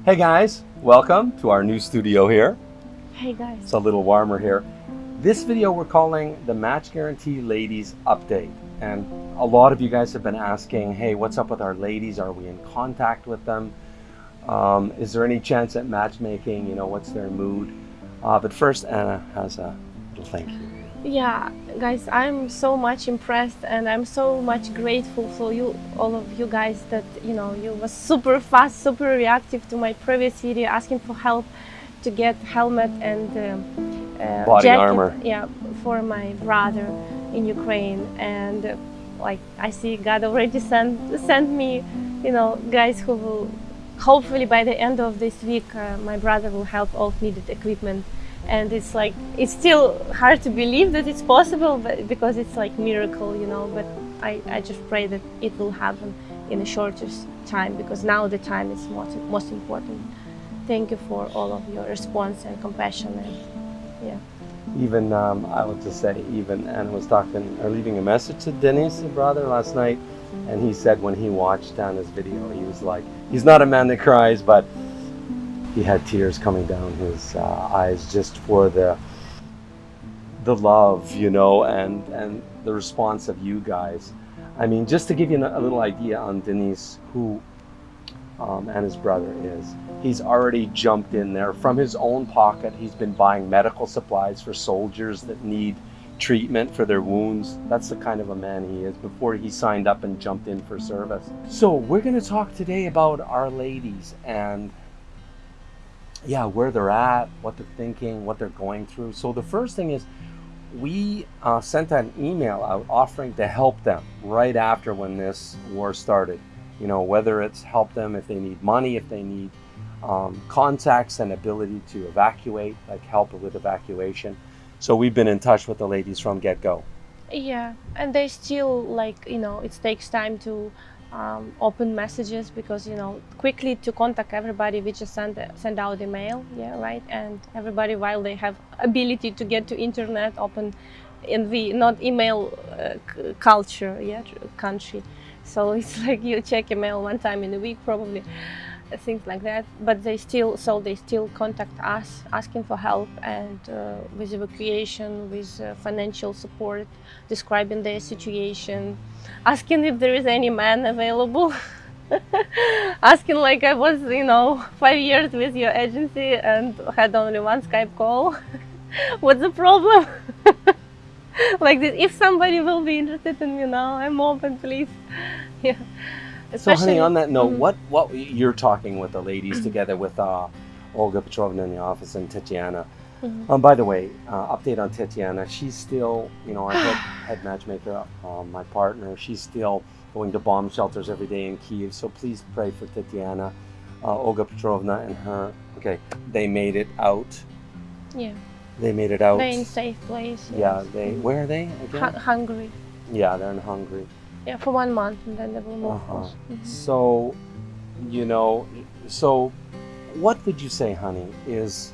Hey guys, welcome to our new studio here. Hey guys. It's a little warmer here. This video we're calling the Match Guarantee Ladies Update. And a lot of you guys have been asking, hey, what's up with our ladies? Are we in contact with them? Um, is there any chance at matchmaking? You know, what's their mood? Uh, but first, Anna has a little thank you. Yeah, guys, I'm so much impressed and I'm so much grateful for you, all of you guys that, you know, you were super fast, super reactive to my previous video asking for help to get helmet and um, uh, Body jacket, armor. Yeah, for my brother in Ukraine. And uh, like I see God already sent, sent me, you know, guys who will, hopefully by the end of this week, uh, my brother will have all needed equipment and it's like it's still hard to believe that it's possible but because it's like miracle you know but I, I just pray that it will happen in the shortest time because now the time is most, most important thank you for all of your response and compassion and yeah Even, um, I will just say, even Anna was talking or leaving a message to Dennis, brother, last night. And he said when he watched on his video, he was like, he's not a man that cries, but he had tears coming down his uh, eyes just for the the love, you know, and and the response of you guys. I mean, just to give you a little idea on Dennis, who um, and his brother is, he's already jumped in there from his own pocket. He's been buying medical supplies for soldiers that need treatment for their wounds. That's the kind of a man he is before he signed up and jumped in for service. So we're going to talk today about our ladies and yeah, where they're at, what they're thinking, what they're going through. So the first thing is we uh, sent an email out offering to help them right after when this war started. You know, whether it's help them if they need money, if they need um, contacts and ability to evacuate, like help with evacuation. So we've been in touch with the ladies from get go. yeah and they still like you know it takes time to um, open messages because you know quickly to contact everybody we just send send out email yeah right? And everybody while they have ability to get to internet open in the not email uh, culture yeah country. So it's like you check email one time in a week probably things like that but they still so they still contact us asking for help and uh, with evacuation with uh, financial support describing their situation asking if there is any man available asking like i was you know five years with your agency and had only one skype call. What's the problem? Like this if somebody will be interested in me now i'm open please. Yeah So honey, on that note, Mhm. what what you're talking with the ladies together with uh, Olga Petrovna in the office and Tatiana. Mhm. Um, by the way, uh, update on Tatiana. She's still, you know, our head, head matchmaker, um, my partner. She's still going to bomb shelters every day in Kiev. So please pray for Tatiana, uh, Olga Petrovna, and her. Okay, they made it out. yeah They made it out. they're in safe place yeah, they. Where are they again? Hu- hungry yeah, they're in Hungary. Yeah for one month and then they will move Uh-huh. on. Mhm. So, you know, so what would you say, honey, is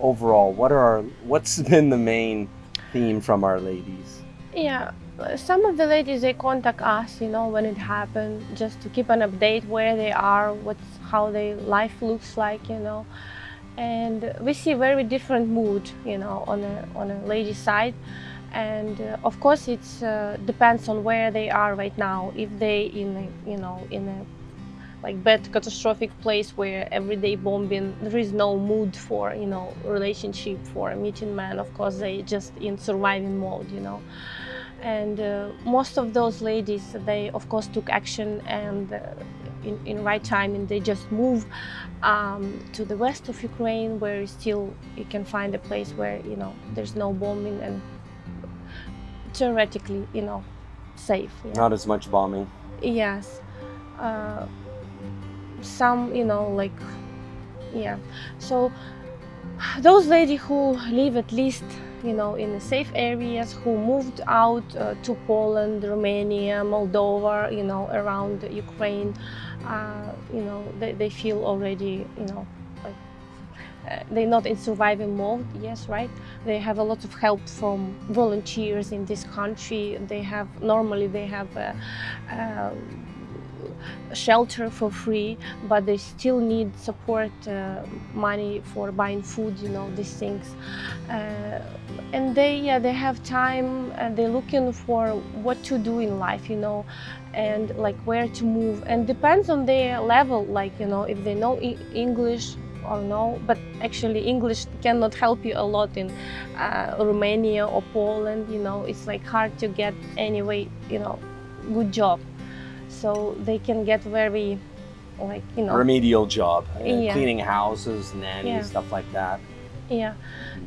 overall what are our what's been the main theme from our ladies? Yeah, uh, some of the ladies they contact us, you know, when it happened, just to keep an update where they are, what's how their life looks like, you know, and we see very different mood, you know, on a on a lady side, and uh, of course it uh, depends on where they are right now. If they in a, you know in a like bad catastrophic place where everyday bombing there is no mood for you know relationship for meeting man of course they just in surviving mode you know and uh, most of those ladies they of course took action and uh, in, in right time and they just move um, to the west of ukraine where still you can find a place where you know there's no bombing and theoretically you know safe yeah. Not as much bombing. Yes. Uh, some, you know, like, yeah. So those ladies who live at least, you know, in the safe areas, who moved out uh, to Poland, Romania, Moldova, you know, around Ukraine, uh, you know, they, they feel already, you know, uh, they're not in surviving mode. Yes, right. They have a lot of help from volunteers in this country. They have normally they have. Uh, uh, shelter for free, but they still need support uh, money for buying food, you know, these things. Uh, and they, yeah, they have time and they're looking for what to do in life, you know, and like where to move. And depends on their level, like, you know, if they know e English, or no, but actually English cannot help you a lot in uh, Romania or Poland, you know, it's like hard to get anyway, you know, good job. So they can get very, like, you know. Remedial job, uh, Yeah. cleaning houses, nanny, Yeah. stuff like that. Yeah.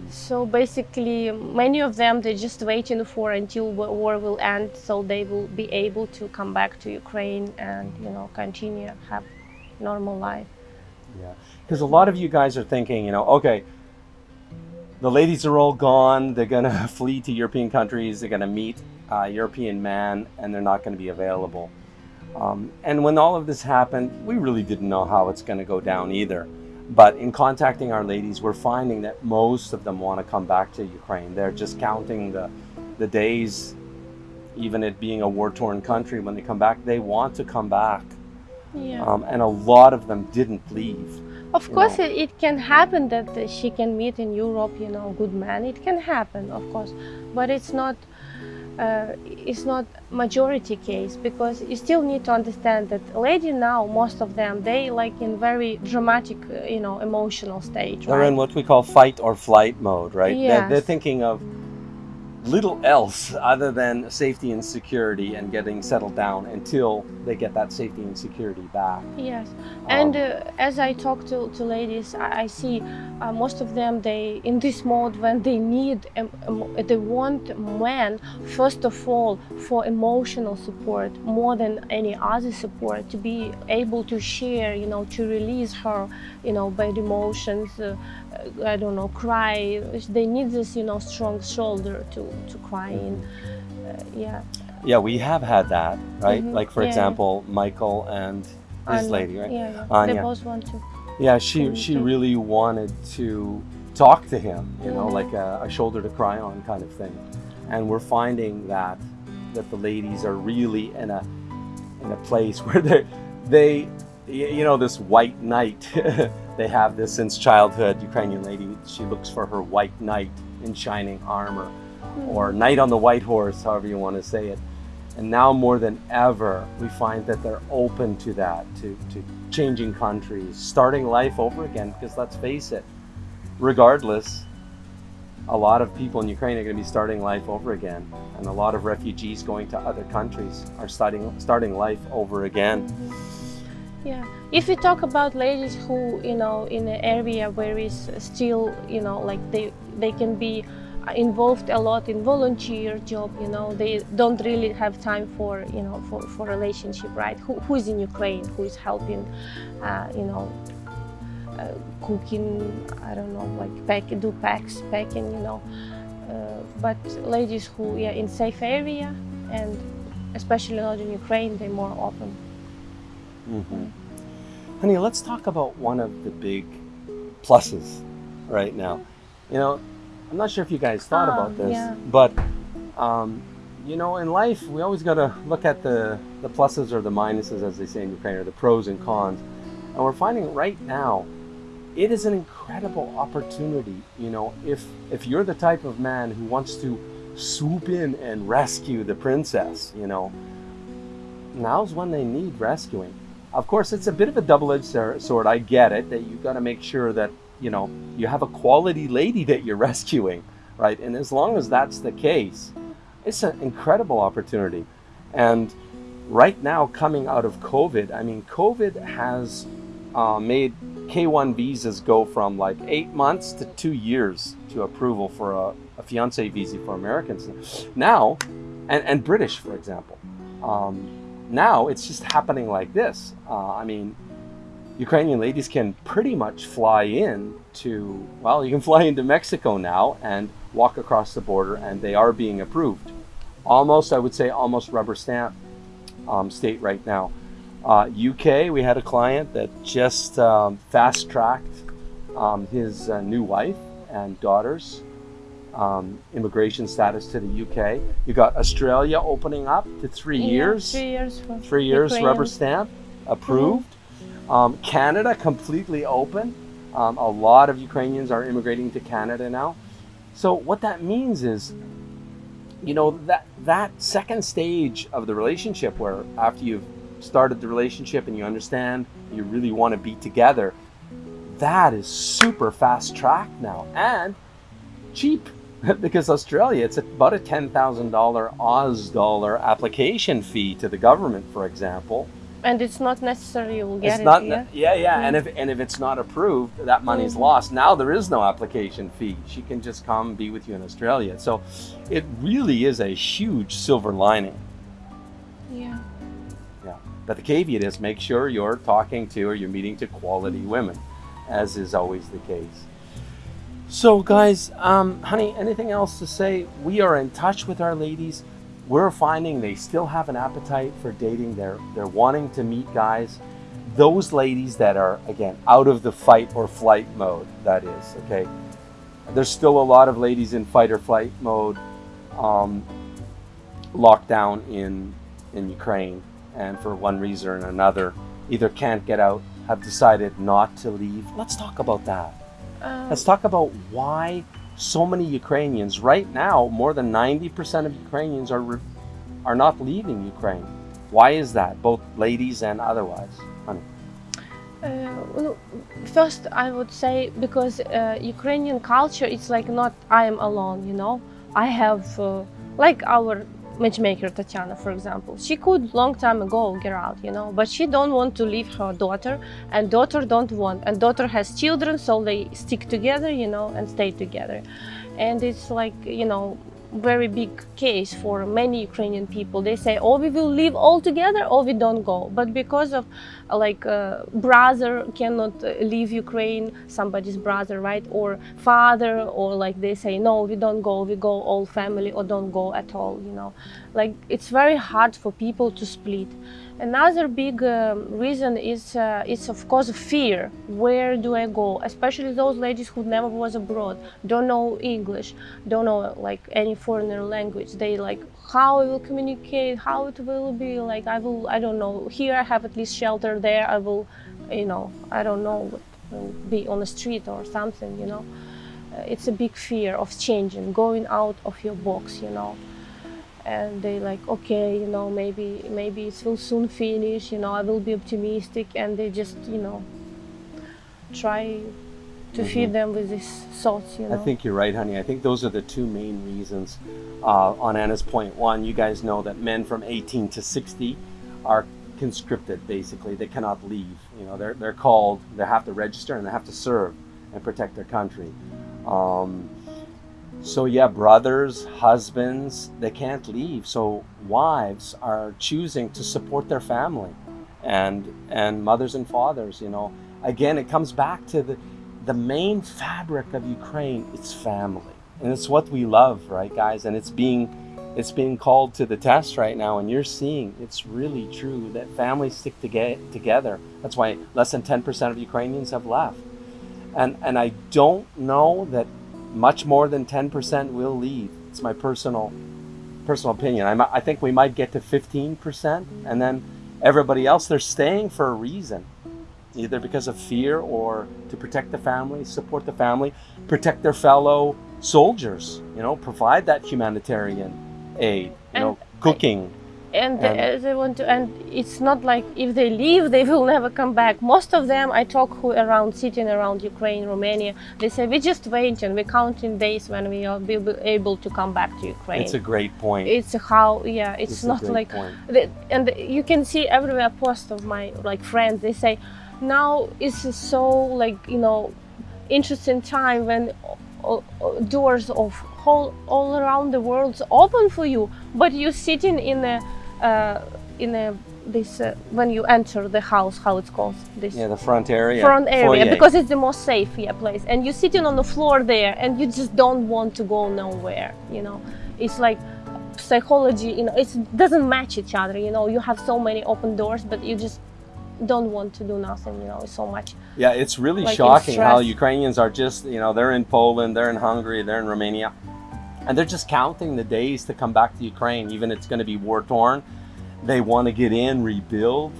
So basically, many of them they're just waiting for until wa- war will end, so they will be able to come back to Ukraine and you know continue have normal life. Yeah, because a lot of you guys are thinking, you know, okay, the ladies are all gone. They're gonna flee to European countries. They're gonna meet a European man, and they're not going to be available. Um, and when all of this happened, we really didn't know how it's going to go down either. But in contacting our ladies, we're finding that most of them want to come back to Ukraine. They're just counting the the days, even it being a war-torn country. When they come back, they want to come back. Yeah. Um, and a lot of them didn't leave. Of course, know. it, it can happen that she can meet in Europe, you know, good man. It can happen, of course, but it's not. Uh, it's not majority case because you still need to understand that lady now most of them they like in very dramatic uh, you know emotional stage They're right? in what we call fight or flight mode, right? They're, they're thinking of little else other than safety and security and getting settled down until they get that safety and security back. Yes, and Um, uh, as I talk to, to ladies, I, I see uh, most of them they in this mode when they need um, um, they want men first of all for emotional support more than any other support to be able to share, you know, to release her, you know, bad emotions. Uh, uh, I don't know, cry. They need this, you know, strong shoulder to to cry in. Uh, yeah. Yeah, we have had that, right? Mhm. Like, for Yeah, example, Michael and his Anya, lady, right? Yeah, yeah. Anya. They both want to. Yeah, she, she really wanted to talk to him, you know, Mhm. like a, a shoulder to cry on kind of thing. And we're finding that that the ladies are really in a in a place where they they you know this white knight they have this since childhood Ukrainian lady she looks for her white knight in shining armor or knight on the white horse however you want to say it and now more than ever we find that they're open to that to to changing countries starting life over again because let's face it regardless a lot of people in Ukraine are going to be starting life over again, and a lot of refugees going to other countries are starting starting life over again. Yeah, if we talk about ladies who, you know, in an area where is still, you know, like they they can be involved a lot in volunteer job, you know, they don't really have time for, you know, for, for relationship, right? Who, who is in Ukraine, who is helping, uh, you know, uh, cooking, I don't know, like pack, do packs, packing, you know. Uh, but ladies who, yeah, in safe area and especially not in Ukraine, they're more open. hmm Honey, let's talk about one of the big pluses right now. You know, I'm not sure if you guys thought Ah, about this, yeah. but um, you know, in life we always got to look at the the pluses or the minuses, as they say in Ukraine, or the pros and cons. And we're finding right now, it is an incredible opportunity. You know, if if you're the type of man who wants to swoop in and rescue the princess, you know, now's when they need rescuing. Of course, it's a bit of a double-edged sword. I get it that you've got to make sure that you know you have a quality lady that you're rescuing, right? And as long as that's the case, it's an incredible opportunity. And right now, coming out of COVID, I mean, COVID has uh, made K1 visas go from like eight months to two years to approval for a, a fiance visa for Americans. Now, and, and British, for example. Um, now it's just happening like this. Uh, I mean, Ukrainian ladies can pretty much fly in to, well, you can fly into Mexico now and walk across the border, and they are being approved. Almost, I would say, almost rubber stamp um, state right now. Uh, UK, we had a client that just um, fast tracked um, his uh, new wife and daughters um, immigration status to the UK. You got Australia opening up to three Yeah, years. Three years. Three years rubber stamp approved. Um, Canada completely open. Um, a lot of Ukrainians are immigrating to Canada now. So what that means is, you know, that that second stage of the relationship, where after you've started the relationship and you understand you really want to be together, that is super fast track now and cheap. because Australia, it's about a ten thousand dollar Oz dollar application fee to the government, for example. And it's not necessary you will get it's it. not, yeah? yeah, yeah, and if and if it's not approved, that money's Mhm. lost. Now there is no application fee. She can just come be with you in Australia. So, it really is a huge silver lining. yeah. Yeah, but the caveat is make sure you're talking to or you're meeting to quality women, as is always the case. So, guys, um, honey, anything else to say? We are in touch with our ladies. We're finding they still have an appetite for dating. They're they're wanting to meet guys. Those ladies that are again out of the fight or flight mode. That is okay. There's still a lot of ladies in fight or flight mode, um, locked down in in Ukraine, and for one reason or another, either can't get out, have decided not to leave. Let's talk about that. Um, Let's talk about why so many Ukrainians right now, more than 90% of Ukrainians are are not leaving Ukraine. Why is that, both ladies and otherwise? Honey? Uh, well, first, I would say because uh, Ukrainian culture, it's like not I am alone. You know, I have uh, like our matchmaker Tatiana, for example. She could long time ago get out, you know, but she don't want to leave her daughter, and daughter don't want, and daughter has children, so they stick together, you know, and stay together, and it's like you know very big case for many Ukrainian people. They say, "Oh, we will live all together, or we don't go." But because of like uh, brother cannot leave Ukraine, somebody's brother, right, or father, or like they say, "No, we don't go. We go all family, or don't go at all." You know, like it's very hard for people to split. Another big um, reason is uh, it's of course fear. Where do I go? Especially those ladies who never was abroad, don't know English, don't know like any foreigner language. They like how I will communicate, how it will be. Like I will, I don't know. Here I have at least shelter. There I will, you know, I don't know, be on the street or something. You know, uh, it's a big fear of changing, going out of your box. You know and they like okay you know maybe maybe it will soon finish you know i will be optimistic and they just you know try to feed them with these thoughts you know I think you're right, honey. I think those are the two main reasons. Uh, on Anna's point, one, you guys know that men from 18 to 60 are conscripted. Basically, they cannot leave. You know, they're they're called. They have to register and they have to serve and protect their country. Um, so yeah, brothers, husbands, they can't leave. So wives are choosing to support their family, and and mothers and fathers. You know, again, it comes back to the the main fabric of Ukraine. It's family, and it's what we love, right, guys? And it's being it's being called to the test right now, and you're seeing it's really true that families stick to get together. That's why less than 10% of Ukrainians have left, and and I don't know that much more than 10% will leave. It's my personal personal opinion. I, mi- I think we might get to 15%, and then everybody else they're staying for a reason, either because of fear or to protect the family, support the family, protect their fellow soldiers. You know, provide that humanitarian aid. You know, And cooking. and, and- uh, they want to and it's not like if they leave they will never come back most of them i talk who around sitting around ukraine romania they say we just waiting we're counting days when we will be able to come back to ukraine It's a great point. it's how yeah it's, It's not like and you can see everywhere post of my like friends they say now it's so like you know interesting time when o- o- doors of whole all around the world open for you but you're sitting in a uh, in a this uh, when you enter the house how it's called this yeah, the front area. front area foyer. because it's the most safe yeah, place and you're sitting on the floor there and you just don't want to go nowhere you know it's like psychology you know it doesn't match each other you know you have so many open doors but you just don't want to do nothing you know so much Yeah, it's really like shocking how. Ukrainians are just, you know, they're in Poland, they're in Hungary, they're in Romania. and they're just counting the days to come back to Ukraine, even it's going to be war torn. They want to get in, rebuild.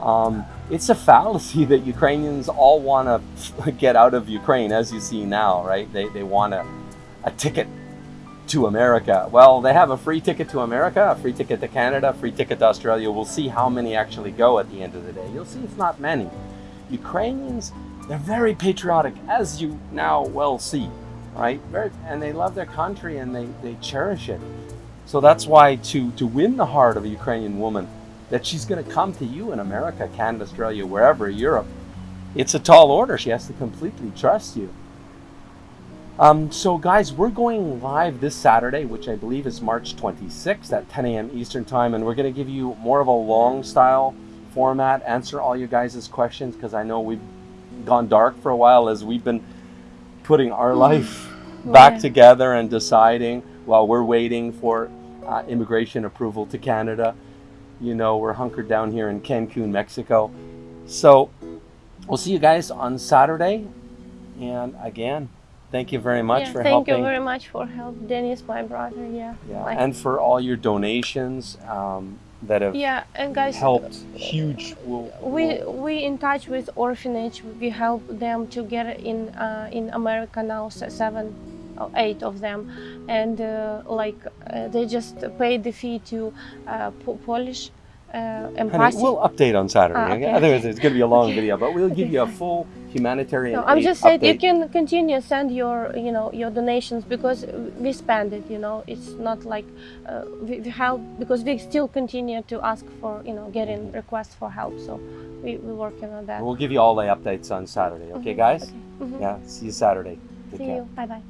Um, it's a fallacy that Ukrainians all want to get out of Ukraine, as you see now, right? They, they want a, a ticket to America. Well, they have a free ticket to America, a free ticket to Canada, a free ticket to Australia. We'll see how many actually go at the end of the day. You'll see it's not many. Ukrainians, they're very patriotic, as you now well see, right? Very, and they love their country and they, they cherish it. So that's why to, to win the heart of a Ukrainian woman, that she's going to come to you in America, Canada, Australia, wherever, Europe, it's a tall order. She has to completely trust you. Um, so, guys, we're going live this Saturday, which I believe is March 26th at 10 a.m. Eastern Time, and we're going to give you more of a long style format, answer all you guys' questions because I know we've gone dark for a while as we've been putting our life back Yeah. together and deciding while we're waiting for uh, immigration approval to Canada. You know, we're hunkered down here in Cancun, Mexico. So, we'll see you guys on Saturday. And again, thank you very much yeah, for thank helping. you very much for help, Dennis, my brother. Yeah. yeah, Like- and for all your donations um, that have yeah, and guys, helped huge. We'll, we we'll- we in touch with orphanage. We help them to get in uh, in America now. Seven, or eight of them, and uh, like uh, they just paid the fee to uh, Po- Polish uh, Honey, embassy. we'll update on Saturday. Ah, okay? okay. Otherwise, it's going to be a long video, but we'll give you a full humanitarian. No, I'm just saying you can continue send your you know your donations because we spend it. You know, it's not like uh, we, we help because we still continue to ask for you know getting requests for help. So we we're working on that. We'll give you all the updates on Saturday. Okay, Mhm, guys? okay. Mhm. Yeah. See you Saturday. Take See care. you. Bye bye.